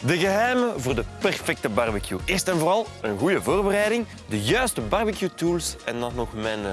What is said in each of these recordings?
De geheimen voor de perfecte barbecue. Eerst en vooral een goede voorbereiding, de juiste barbecue tools en dan nog mijn eh,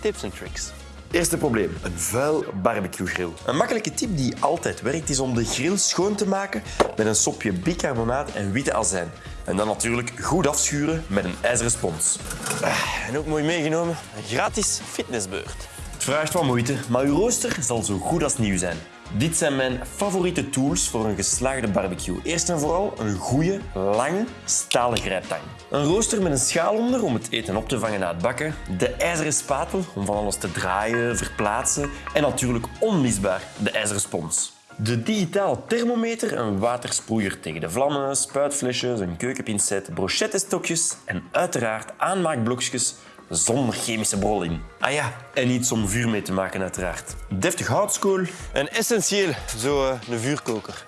tips en tricks. Eerste probleem, een vuil barbecue grill. Een makkelijke tip die altijd werkt is om de grill schoon te maken met een sopje bicarbonaat en witte azijn. En dan natuurlijk goed afschuren met een ijzeren spons. Ah, En ook mooi meegenomen, een gratis fitnessbeurt. Vraagt wat moeite, maar uw rooster zal zo goed als nieuw zijn. Dit zijn mijn favoriete tools voor een geslaagde barbecue. Eerst en vooral een goede, lange, stalen grijptang. Een rooster met een schaal onder om het eten op te vangen na het bakken. De ijzeren spatel om van alles te draaien, verplaatsen. En natuurlijk onmisbaar de ijzeren spons. De digitale thermometer, een watersproeier tegen de vlammen, spuitflesjes, een keukenpincet, brochettestokjes en uiteraard aanmaakblokjes zonder chemische brol in. Ah ja, en iets om vuur mee te maken uiteraard. Deftig houtskool. En essentieel, zo eh, een vuurkoker.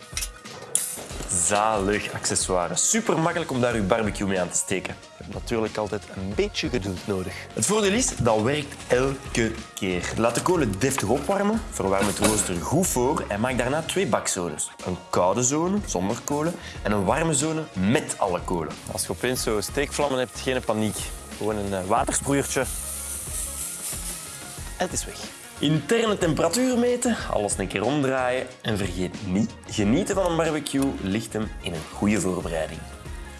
Zalig accessoire. Super makkelijk om daar uw barbecue mee aan te steken. Je hebt natuurlijk altijd een beetje geduld nodig. Het voordeel is, dat werkt elke keer. Laat de kolen deftig opwarmen, verwarm het rooster goed voor en maak daarna twee bakzones. Een koude zone, zonder kolen, en een warme zone met alle kolen. Als je opeens zo steekvlammen hebt, geen paniek. Gewoon een eh, watersproeiertje. Het is weg. Interne temperatuur meten, alles een keer omdraaien en vergeet niet, genieten van een barbecue ligt hem in een goede voorbereiding.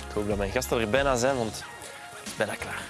Ik hoop dat mijn gasten er bijna zijn, want het is bijna klaar.